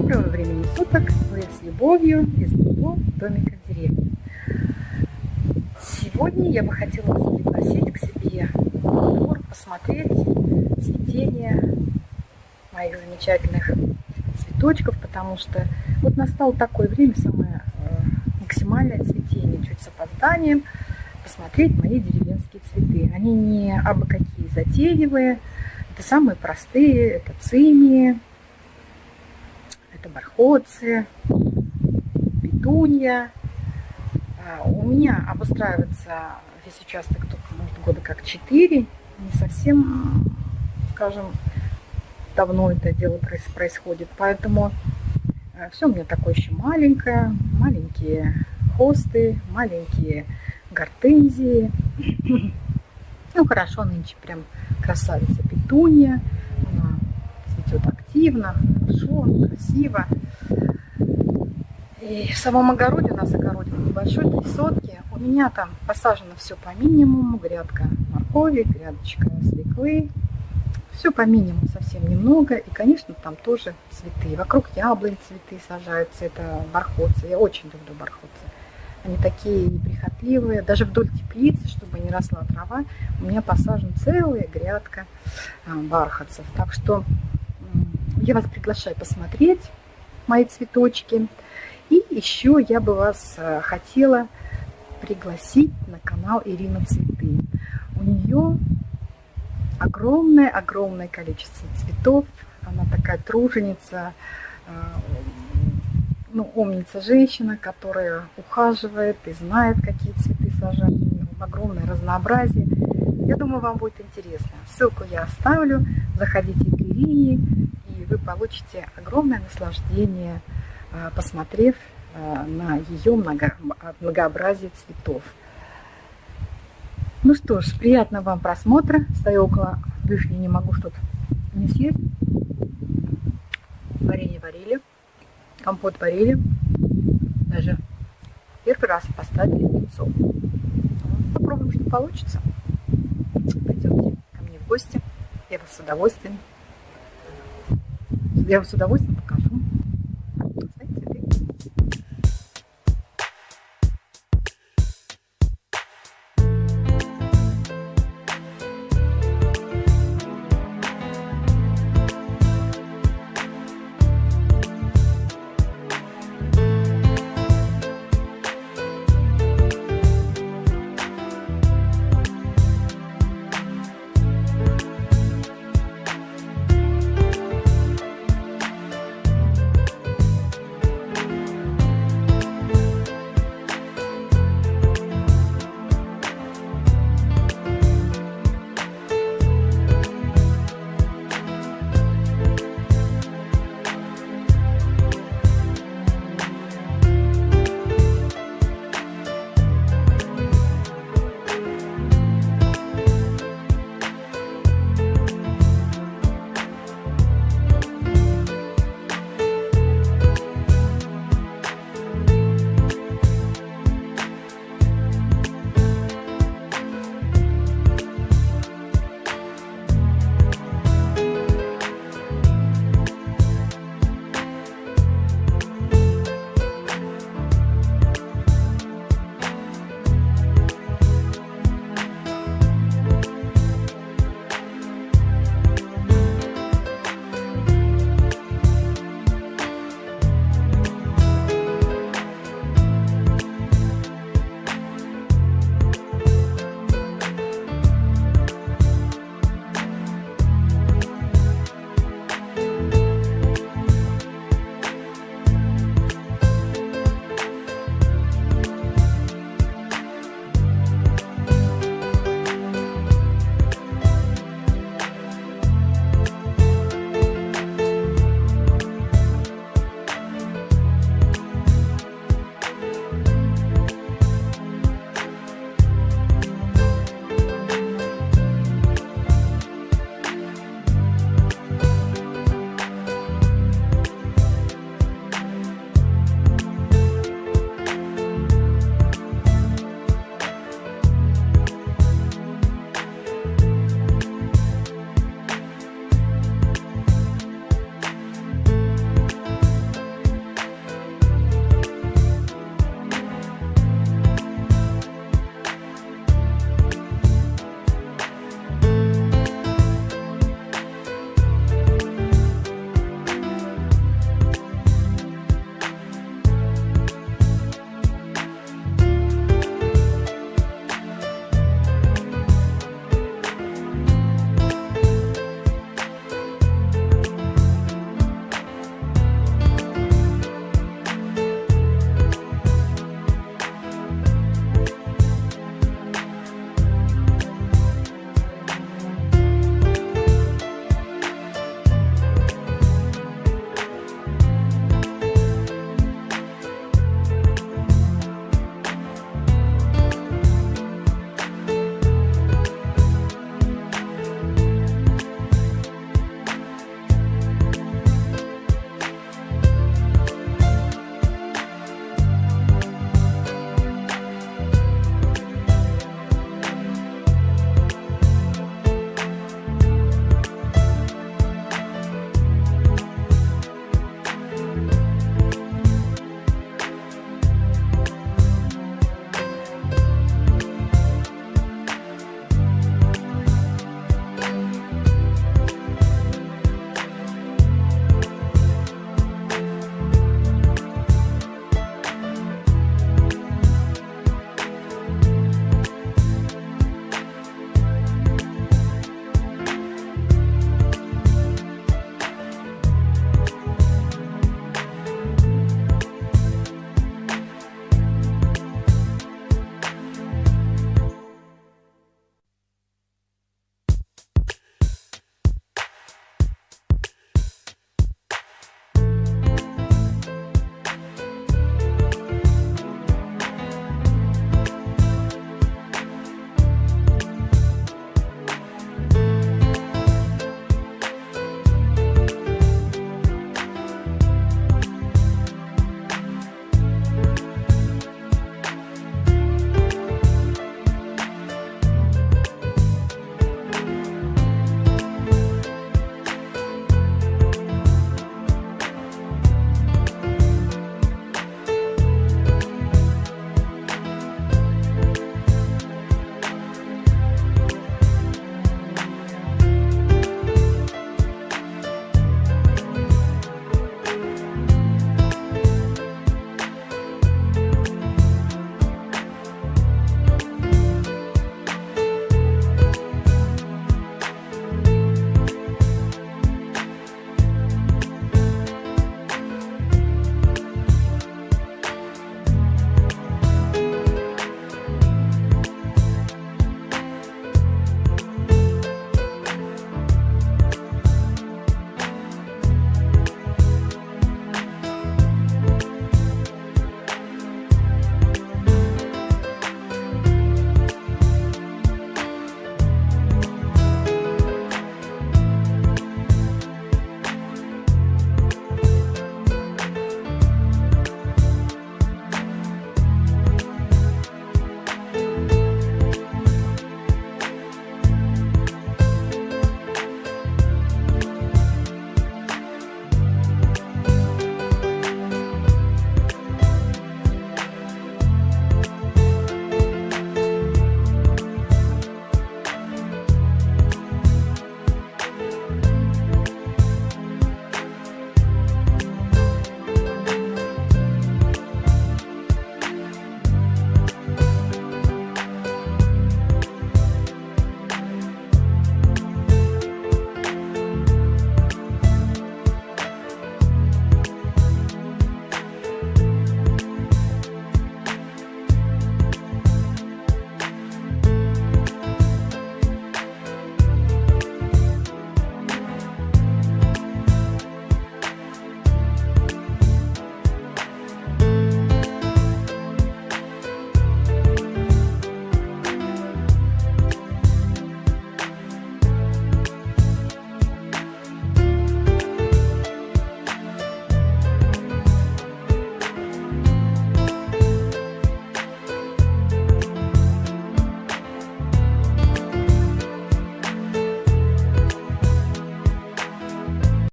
Доброго времени суток! Вы с любовью из моего домика в деревне. Сегодня я бы хотела вас пригласить к себе двор посмотреть цветение моих замечательных цветочков, потому что вот настало такое время, самое э, максимальное цветение, чуть с опозданием, посмотреть мои деревенские цветы. Они не абы какие затейливые, это самые простые, это цинии, это бархоцы, петунья. А, у меня обустраивается весь участок только, может, года как 4. Не совсем, скажем, давно это дело происходит. Поэтому э, все у меня такое еще маленькое. Маленькие хосты, маленькие гортензии. Ну, хорошо, нынче прям красавица петунья. Она цветет активно, хорошо, красиво. И в самом огороде, у нас огородик небольшой, три сотки. У меня там посажено все по минимуму. Грядка моркови, грядочка свеклы. Все по минимуму, совсем немного. И, конечно, там тоже цветы. Вокруг яблонь цветы сажаются. Это бархотцы. Я очень люблю бархотцы. Они такие неприхотливые. Даже вдоль теплицы, чтобы не росла трава, у меня посажена целая грядка а, бархатцев. Так что я вас приглашаю посмотреть мои цветочки. И еще я бы вас а, хотела пригласить на канал Ирина Цветы. У нее огромное-огромное количество цветов. Она такая труженица, а, ну, умница женщина, которая ухаживает и знает, какие цветы сажать. Огромное разнообразие. Я думаю, вам будет интересно. Ссылку я оставлю. Заходите к Ирине, вы получите огромное наслаждение, а, посмотрев а, на ее много, многообразие цветов. Ну что ж, приятного вам просмотра. Стою около вишни, не могу что-то не съесть. Варенье варили компот варили, даже первый раз поставили яйцо. Попробуем, что получится. Пойдемте ко мне в гости, я вас с удовольствием, я с удовольствием